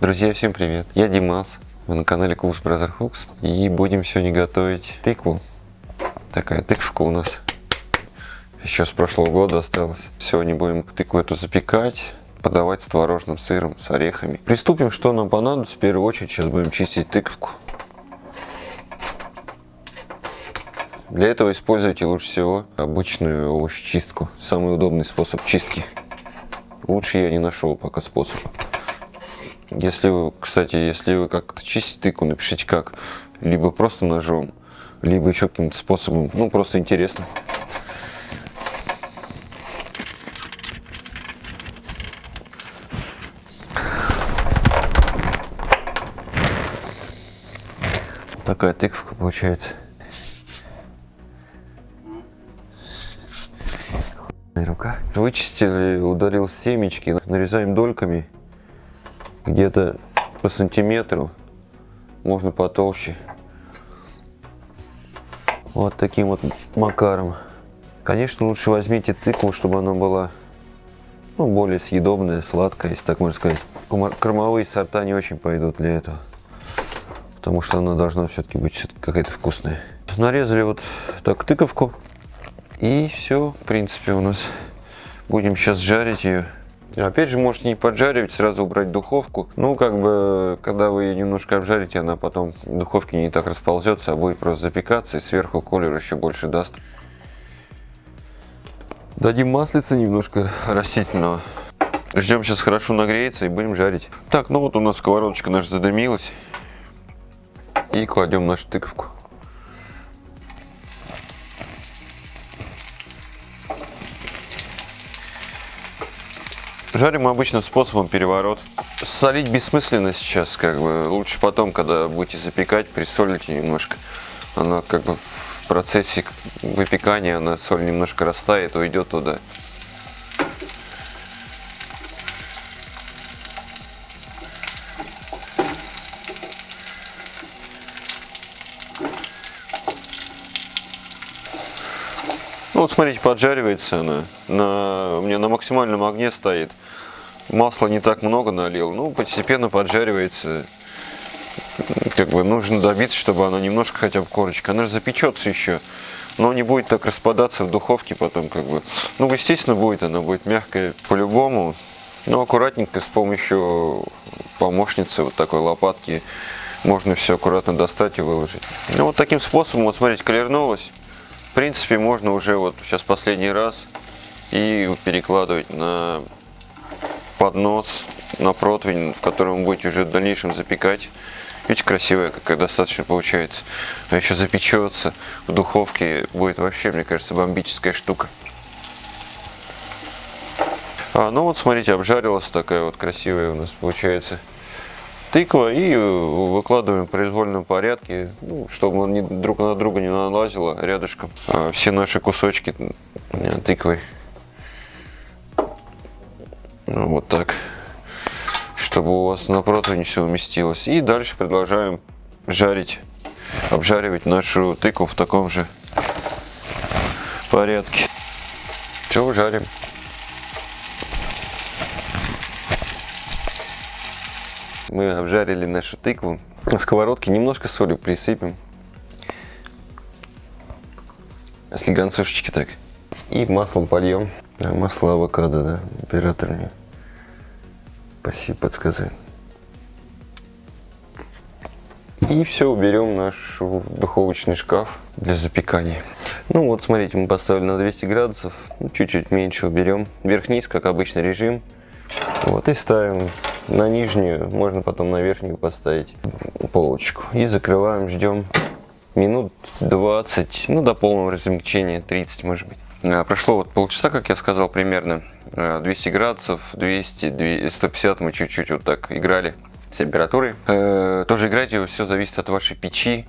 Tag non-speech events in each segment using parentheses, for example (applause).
Друзья, всем привет! Я Димас, вы на канале Кукс Brother Hooks и будем сегодня готовить тыкву. Такая тыквка у нас еще с прошлого года осталась. Сегодня будем тыкву эту запекать, подавать с творожным сыром, с орехами. Приступим, что нам понадобится. В первую очередь сейчас будем чистить тыковку. Для этого используйте лучше всего обычную овощечистку. Самый удобный способ чистки. Лучше я не нашел пока способа. Если вы, кстати, если вы как-то чистите тыкву, напишите как. Либо просто ножом, либо еще каким-то способом. Ну, просто интересно. Такая тыквка получается. рука. Вычистили, удалил семечки, нарезаем дольками где-то по сантиметру, можно потолще. Вот таким вот макаром. Конечно, лучше возьмите тыкву, чтобы она была ну, более съедобная, сладкая, если так можно сказать. Кормовые сорта не очень пойдут для этого, потому что она должна все-таки быть какая-то вкусная. Нарезали вот так тыковку, и все, в принципе, у нас. Будем сейчас жарить ее. Опять же, можете не поджаривать, сразу убрать духовку. Ну, как бы, когда вы ее немножко обжарите, она потом в духовке не так расползется, а будет просто запекаться, и сверху колер еще больше даст. Дадим маслица немножко растительного. Ждем сейчас хорошо нагреется и будем жарить. Так, ну вот у нас сковородочка наша задымилась. И кладем нашу тыковку. Жарим обычным способом переворот. Солить бессмысленно сейчас, как бы. Лучше потом, когда будете запекать, присолите немножко. Она как бы в процессе выпекания, она соль немножко растает, уйдет туда. Ну, вот смотрите, поджаривается она. На, у меня на максимальном огне стоит. Масла не так много налил. Ну, постепенно поджаривается. Как бы нужно добиться, чтобы она немножко хотя бы корочка. Она же запечется еще. Но не будет так распадаться в духовке потом как бы. Ну, естественно, будет. Она будет мягкая по-любому. Но аккуратненько с помощью помощницы вот такой лопатки можно все аккуратно достать и выложить. Ну, вот таким способом, вот смотрите, колернулась. В принципе, можно уже вот сейчас последний раз и перекладывать на поднос, на противень, в котором вы будете уже в дальнейшем запекать. Видите, красивая какая достаточно получается. А еще запечется в духовке, будет вообще, мне кажется, бомбическая штука. А, ну вот, смотрите, обжарилась такая вот красивая у нас получается тыква и выкладываем в произвольном порядке, ну, чтобы он друг на друга не налазило рядышком а все наши кусочки тыквы. Ну, вот так, чтобы у вас на противне все уместилось. И дальше продолжаем жарить, обжаривать нашу тыкву в таком же порядке. Все, жарим. Мы обжарили нашу тыкву. На сковородке немножко соли присыпем. Слегонцовщики так. И маслом польем. Масло авокадо, да, оператор мне. Спасибо, подсказать. И все, уберем наш духовочный шкаф для запекания. Ну вот, смотрите, мы поставили на 200 градусов. Ну, чуть-чуть меньше уберем. Вверх-вниз, как обычно, режим. Вот и ставим на нижнюю, можно потом на верхнюю поставить полочку. И закрываем, ждем минут 20, ну до полного размягчения, 30 может быть. А, прошло вот полчаса, как я сказал, примерно 200 а, градусов, 200, 150 мы чуть-чуть вот так играли с температурой. Э, тоже играйте, все зависит от вашей печи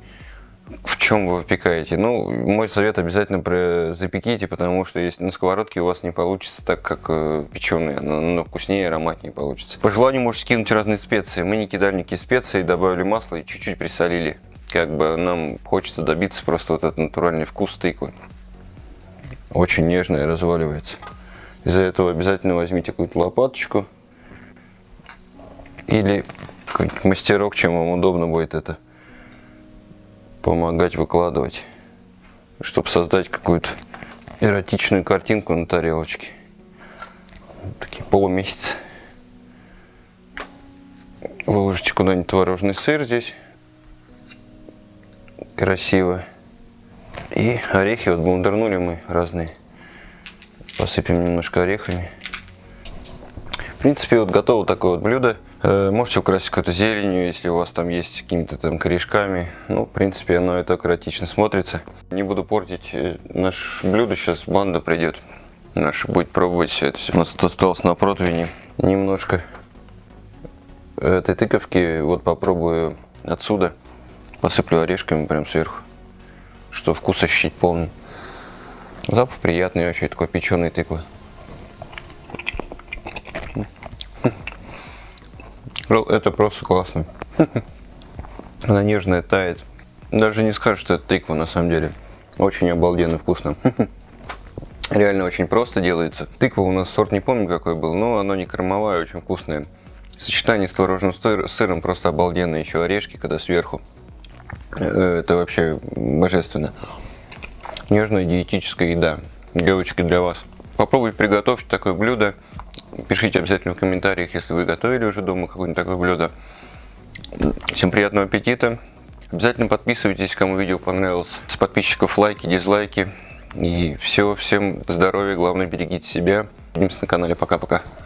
в чем вы выпекаете? Ну, мой совет обязательно запеките, потому что если на сковородке у вас не получится так, как э, печеные, но вкуснее ароматнее получится. По желанию можете кинуть разные специи. Мы не кидали никакие специи, добавили масло и чуть-чуть присолили. Как бы нам хочется добиться просто вот этот натуральный вкус тыквы. Очень нежная, разваливается. Из-за этого обязательно возьмите какую-то лопаточку или мастерок, чем вам удобно будет это помогать выкладывать, чтобы создать какую-то эротичную картинку на тарелочке. Вот такие полумесяцы. Выложите куда-нибудь творожный сыр здесь. Красиво. И орехи вот блендернули мы разные. Посыпем немножко орехами. В принципе, вот готово такое вот блюдо. Э, можете украсить какой-то зеленью, если у вас там есть какими-то там корешками. Ну, в принципе, оно и так эротично смотрится. Не буду портить э, наше блюдо, сейчас банда придет. Наша будет пробовать все это. У нас тут осталось на противне немножко этой тыковки. Вот попробую отсюда. Посыплю орешками прям сверху, что вкус ощутить полный. Запах приятный вообще, такой печеный тыквы. Это просто классно. (laughs) Она нежная, тает. Даже не скажешь, что это тыква на самом деле. Очень обалденно вкусно. (laughs) Реально очень просто делается. Тыква у нас сорт не помню какой был, но оно не кормовая, очень вкусное. Сочетание с творожным сыром просто обалденно. Еще орешки, когда сверху. Э, это вообще божественно. Нежная диетическая еда. Девочки, для вас. Попробуйте приготовить такое блюдо. Пишите обязательно в комментариях, если вы готовили уже дома какое-нибудь такое блюдо. Всем приятного аппетита. Обязательно подписывайтесь, кому видео понравилось. С подписчиков лайки, дизлайки. И все, всем здоровья, главное берегите себя. Увидимся на канале. Пока-пока.